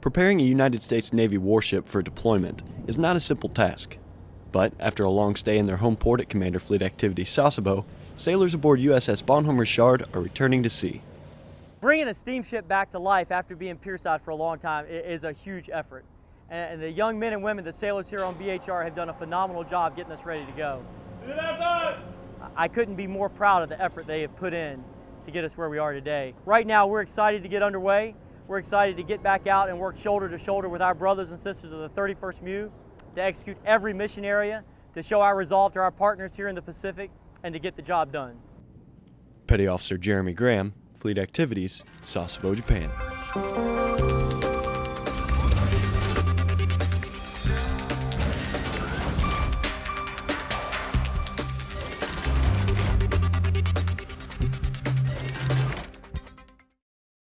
Preparing a United States Navy warship for deployment is not a simple task. But after a long stay in their home port at Commander Fleet Activity Sasebo, sailors aboard USS Bonhomme Richard are returning to sea. Bringing a steamship back to life after being pierside for a long time is a huge effort. And the young men and women, the sailors here on BHR, have done a phenomenal job getting us ready to go. I couldn't be more proud of the effort they have put in to get us where we are today. Right now, we're excited to get underway. We're excited to get back out and work shoulder to shoulder with our brothers and sisters of the 31st MEU to execute every mission area, to show our resolve to our partners here in the Pacific, and to get the job done. Petty Officer Jeremy Graham, Fleet Activities, Sasebo, Japan.